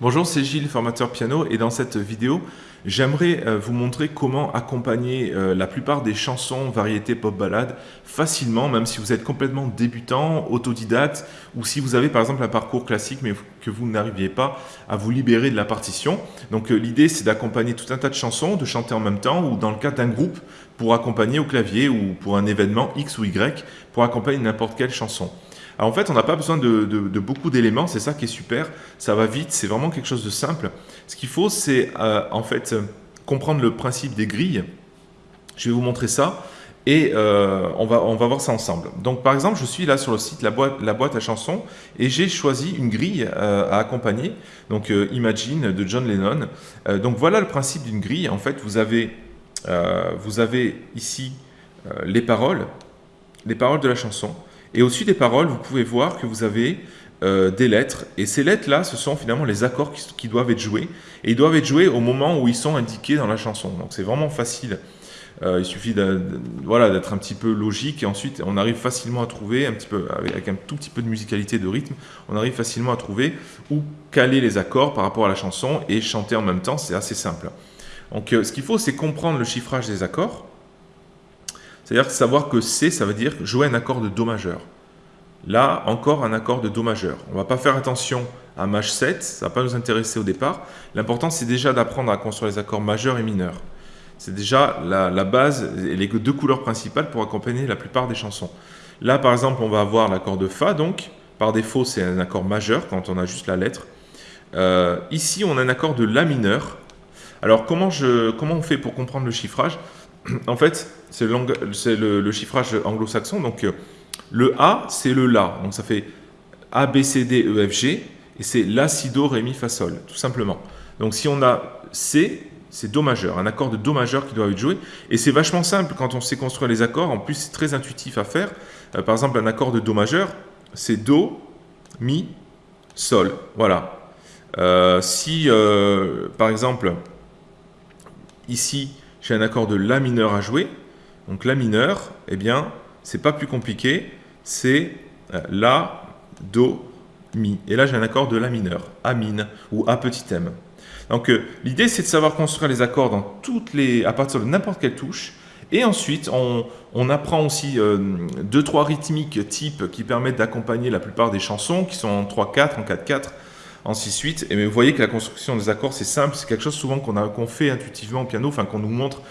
Bonjour, c'est Gilles, formateur piano, et dans cette vidéo, j'aimerais euh, vous montrer comment accompagner euh, la plupart des chansons, variétés, pop ballades facilement, même si vous êtes complètement débutant, autodidacte, ou si vous avez par exemple un parcours classique mais que vous n'arriviez pas à vous libérer de la partition. Donc euh, l'idée c'est d'accompagner tout un tas de chansons, de chanter en même temps, ou dans le cas d'un groupe, pour accompagner au clavier, ou pour un événement X ou Y, pour accompagner n'importe quelle chanson. En fait, on n'a pas besoin de, beaucoup d'éléments, c'est ça qui est super, ça va vite, c'est vraiment quelque chose de simple. Ce qu'il faut, c'est euh, en fait comprendre le principe des grilles. Je vais vous montrer ça et euh, on, va, on va voir ça ensemble. Donc par exemple, je suis là sur le site La boîte, la boîte à chansons et j'ai choisi une grille euh, à accompagner, donc Imagine de John Lennon. donc voilà le principe d'une grille, en fait vous avez, vous avez ici les paroles, les paroles de la chanson, et au-dessus des paroles, vous pouvez voir que vous avez euh, des lettres. Et ces lettres-là, ce sont finalement les accords qui, doivent être joués. Et ils doivent être joués au moment où ils sont indiqués dans la chanson. Donc c'est vraiment facile. Euh, il suffit d'être un petit peu logique et ensuite on arrive facilement à trouver, un petit peu, avec un tout petit peu de musicalité, de rythme, on arrive facilement à trouver où caler les accords par rapport à la chanson et chanter en même temps, c'est assez simple. Donc euh, ce qu'il faut, c'est comprendre le chiffrage des accords, c'est-à-dire savoir que C, ça veut dire jouer un accord de Do majeur. Là, encore un accord de Do majeur. On ne va pas faire attention à Maj 7, ça ne va pas nous intéresser au départ. L'important, c'est déjà d'apprendre à construire les accords majeurs et mineurs. C'est déjà la, base et les deux couleurs principales pour accompagner la plupart des chansons. Là, par exemple, on va avoir l'accord de Fa, donc par défaut, c'est un accord majeur quand on a juste la lettre. Euh, ici, on a un accord de La mineur. Alors, comment, on fait pour comprendre le chiffrage? En fait, c'est le, chiffrage anglo-saxon. Donc, euh, le A, c'est le La. Donc, ça fait A, B, C, D, E, F, G. Et c'est La, Si, Do, Ré, Mi, Fa, Sol, tout simplement. Donc, si on a C, c'est Do majeur, un accord de Do majeur qui doit être joué. Et c'est vachement simple quand on sait construire les accords. En plus, c'est très intuitif à faire. Euh, par exemple, un accord de Do majeur, c'est Do, Mi, Sol. Voilà. Euh, si, par exemple, ici, j'ai un accord de La mineur à jouer. Donc La mineur, eh bien, c'est pas plus compliqué, c'est euh, La, Do, Mi. Et là, j'ai un accord de La mineur, A min ou A petit m. Donc euh, l'idée, c'est de savoir construire les accords dans toutes les, à partir de n'importe quelle touche. Et ensuite, on, apprend aussi euh, deux, trois rythmiques type qui permettent d'accompagner la plupart des chansons, qui sont en 3-4, en 4-4, en 6-8. Et vous voyez que la construction des accords, c'est simple, c'est quelque chose souvent qu'on fait intuitivement au piano, enfin qu'on nous montre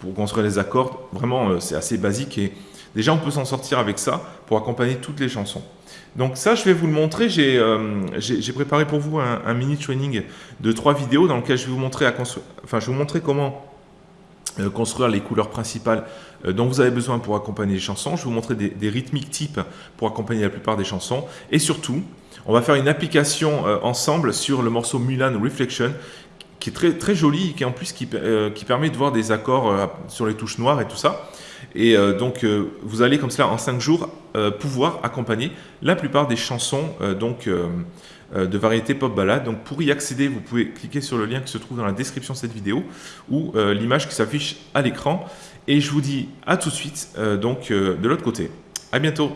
pour construire les accords. Vraiment, euh, c'est assez basique et déjà on peut s'en sortir avec ça pour accompagner toutes les chansons. Donc ça, je vais vous le montrer. J'ai euh, préparé pour vous un, mini training de trois vidéos dans lequel je vais vous montrer, comment euh, construire les couleurs principales dont vous avez besoin pour accompagner les chansons. Je vais vous montrer des rythmiques types pour accompagner la plupart des chansons. Et surtout, on va faire une application euh, ensemble sur le morceau Mulan Reflection qui est très, très joli et qui en plus euh, permet de voir des accords euh, sur les touches noires et tout ça. Et donc vous allez comme cela en 5 jours pouvoir accompagner la plupart des chansons donc, de variété pop ballade. Donc pour y accéder, vous pouvez cliquer sur le lien qui se trouve dans la description de cette vidéo ou l'image qui s'affiche à l'écran. Et je vous dis à tout de suite donc de l'autre côté. À bientôt